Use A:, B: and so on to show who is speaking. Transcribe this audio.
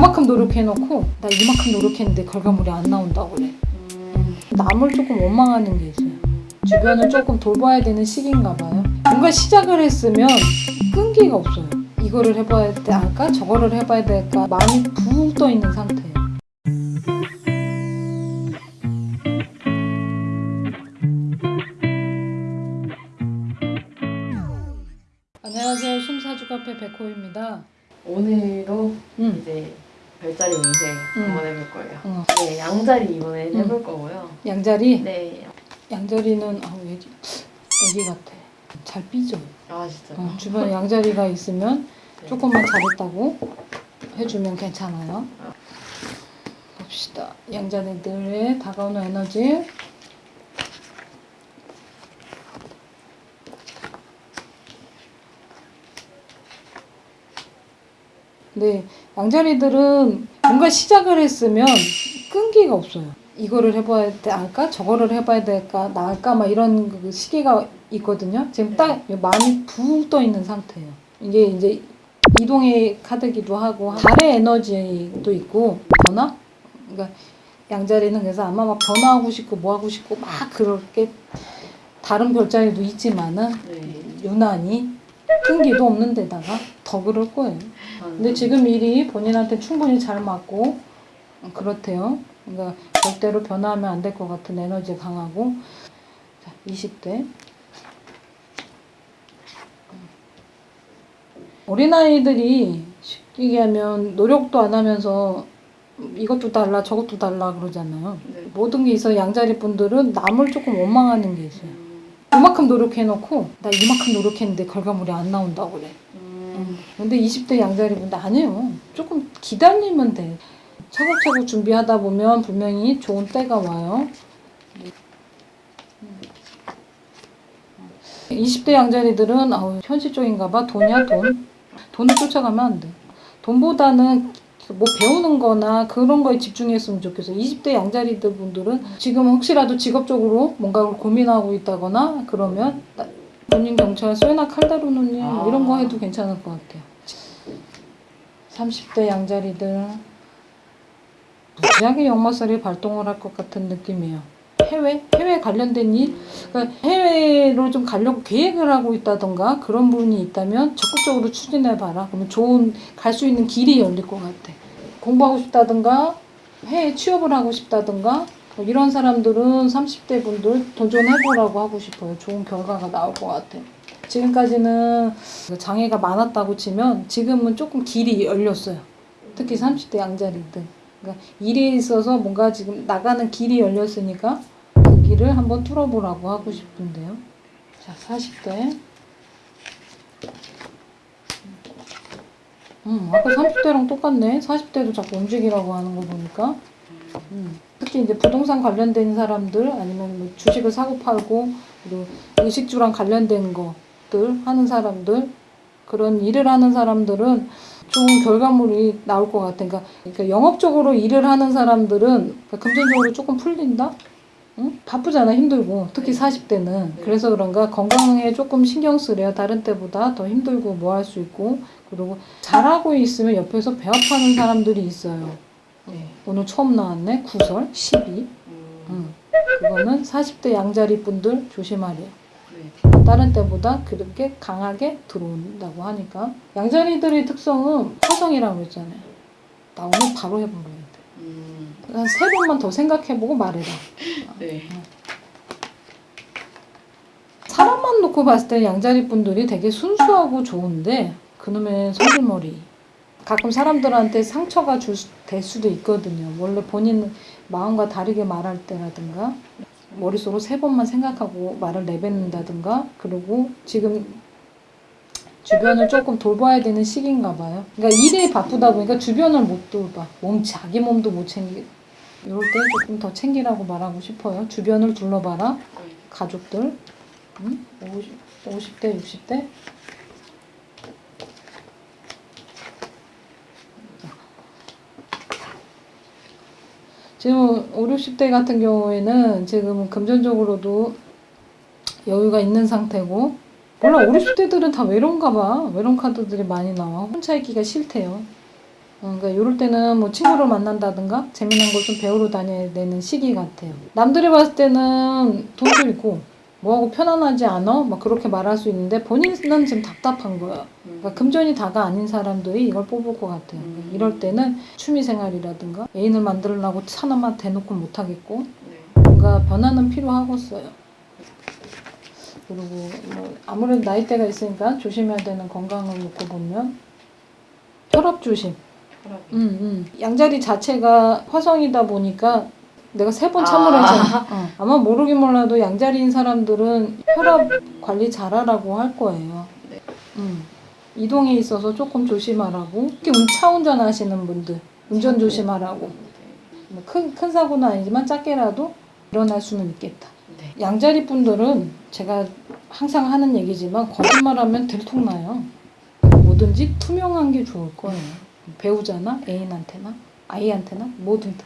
A: 그만큼 노력해놓고 나 이만큼 노력했는데 결과물이 안 나온다고 그래.
B: 음.
A: 남을 조금 원망하는 게 있어요. 주변을 조금 돌봐야 되는 시기인가 봐요. 뭔가 시작을 했으면 끈기가 없어요. 이거를 해봐야 될까? 저거를 해봐야 될까? 마음이 붕 떠 있는 상태예요. 안녕하세요. 숨사주 카페 백호입니다.
B: 오늘도
A: 음.
B: 이제 별자리 운세
A: 음.
B: 한번 해볼 거예요.
A: 어,
B: 네, 양자리 이번에
A: 음.
B: 해볼 거고요.
A: 양자리?
B: 네.
A: 양자리는 아, 왜 애기 같아. 잘 삐져요.
B: 아 진짜.
A: 어, 주변에 양자리가 있으면
B: 네.
A: 조금만 잘했다고 해주면 괜찮아요. 봅시다. 양자리들의 다가오는 에너지. 네, 양자리들은 뭔가 시작을 했으면 끈기가 없어요. 이거를 해봐야 될까? 저거를 해봐야 될까? 나을까? 막 이런 그 시기가 있거든요. 지금 딱 마음이 붕 떠 있는 상태예요. 이게 이제 이동의 카드기도 하고 달의 에너지도 있고 변화? 그러니까 양자리는 그래서 아마 막 변화하고 싶고 뭐 하고 싶고 막 그렇게 다른 별자리도 있지만은
B: 네.
A: 유난히 끈기도 없는 데다가 더 그럴 거예요. 근데 지금 일이 본인한테 충분히 잘 맞고 그렇대요. 그러니까 절대로 변화하면 안 될 것 같은 에너지 강하고 자, 20대 어린아이들이 쉽게 얘기하면 노력도 안 하면서 이것도 달라 저것도 달라 그러잖아요.
B: 네.
A: 모든 게 있어 양자리 분들은 남을 조금 원망하는 게 있어요.
B: 음.
A: 이만큼 노력해놓고 나 이만큼 노력했는데 결과물이 안 나온다고 그래.
B: 음.
A: 근데 20대 양자리 분들 아니에요. 조금 기다리면 돼. 차곡차곡 준비하다 보면 분명히 좋은 때가 와요. 20대 양자리들은 아우 현실적인가 봐. 돈이야 돈. 돈을 쫓아가면 안 돼. 돈보다는 뭐 배우는 거나 그런 거에 집중했으면 좋겠어. 20대 양자리들 분들은 지금 혹시라도 직업적으로 뭔가를 고민하고 있다거나 그러면 나- 본인 경찰 쇠나 칼다루느님
B: 아.
A: 이런 거 해도 괜찮을 것 같아요. 30대 양자리들 무지하게 역마살이 발동을 할 것 같은 느낌이에요. 해외? 해외 관련된 일? 그러니까 해외로 좀 가려고 계획을 하고 있다던가 그런 분이 있다면 적극적으로 추진해 봐라. 그러면 좋은 갈 수 있는 길이 열릴 것 같아. 공부하고 싶다던가 해외 취업을 하고 싶다던가 뭐 이런 사람들은 30대 분들 도전해보라고 하고 싶어요. 좋은 결과가 나올 것 같아요. 지금까지는 장애가 많았다고 치면 지금은 조금 길이 열렸어요. 특히 30대 양자리들. 그러니까 일에 있어서 뭔가 지금 나가는 길이 열렸으니까 그 길을 한번 뚫어보라고 하고 싶은데요. 자, 40대. 음, 아까 30대랑 똑같네. 40대도 자꾸 움직이라고 하는 거 보니까. 음, 특히 이제 부동산 관련된 사람들 아니면 뭐 주식을 사고 팔고 그리고 의식주랑 관련된 것들 하는 사람들 그런 일을 하는 사람들은 좋은 결과물이 나올 것 같아. 그러니까, 그러니까 영업적으로 일을 하는 사람들은 그러니까 금전적으로 조금 풀린다? 응? 바쁘잖아, 힘들고. 특히
B: 네.
A: 40대는.
B: 네.
A: 그래서 그런가 건강에 조금 신경 쓰래요. 다른 때보다 더 힘들고 뭐 할 수 있고. 그리고 잘하고 있으면 옆에서 배합하는 사람들이 있어요.
B: 네.
A: 오늘 처음 나왔네. 구설 12.
B: 음.
A: 응. 그거는 40대 양자리 분들 조심하래요.
B: 네.
A: 다른 때보다 그렇게 강하게 들어온다고 하니까 양자리들의 특성은 화성이라고 했잖아요. 나 오늘 바로 해보려 돼.
B: 음.
A: 한 세 번만 더 생각해보고 말해라.
B: 네.
A: 사람만 놓고 봤을 때 양자리 분들이 되게 순수하고 좋은데 그놈의 성질머리. 가끔 사람들한테 상처가 줄, 수- 될 수도 있거든요. 원래 본인 마음과 다르게 말할 때라든가 머릿속으로 세 번만 생각하고 말을 내뱉는다든가 그리고 지금 주변을 조금 돌봐야 되는 시기인가 봐요. 그러니까 일이 바쁘다 보니까 주변을 못 돌봐. 몸 자기 몸도 못 챙기. 이럴 때 조금 더 챙기라고 말하고 싶어요. 주변을 둘러봐라. 가족들. 응? 50, 50대, 60대. 지금 5, 60대 같은 경우에는 지금 금전적으로도 여유가 있는 상태고 몰라 5, 60대들은 다 외로운가 봐 외로운 카드들이 많이 나와 혼자 있기가 싫대요 어, 그러니까 이럴 때는 뭐 친구를 만난다든가 재미난 걸 좀 배우러 다녀야 되는 시기 같아요. 남들이 봤을 때는 돈도 있고 뭐하고 편안하지 않아? 막 그렇게 말할 수 있는데 본인은 지금 답답한.
B: 음.
A: 그러니까 금전이 다가 아닌 사람들이 이걸 뽑을 것 같아요.
B: 음.
A: 이럴 때는 취미생활이라든가 애인을 만들려고 차나마 대놓고 못하겠고
B: 네.
A: 뭔가 변화는 필요하겠어요. 그리고 뭐 아무래도 나이대가 있으니까 조심해야 되는 건강을 놓고 보면 혈압 조심.
B: 혈압이.
A: 음, 음. 양자리 자체가 화성이다 보니까 내가 세 번 참으라
B: 아.
A: 했잖아. 어. 아마 모르긴 몰라도 양자리인 사람들은 혈압 관리 잘하라고 할 거예요.
B: 네.
A: 음. 이동에 있어서 조금 조심하라고. 특히 운- 차 운전 하시는 분들 운전 조심하라고.
B: 네.
A: 뭐 큰, 큰 사고는 아니지만 작게라도 일어날 수는 있겠다.
B: 네.
A: 양자리 분들은 제가 항상 하는 얘기지만 거짓말하면 들통나요. 뭐든지 투명한 게 좋을 거예요. 배우자나 애인한테나 아이한테나 뭐든 다.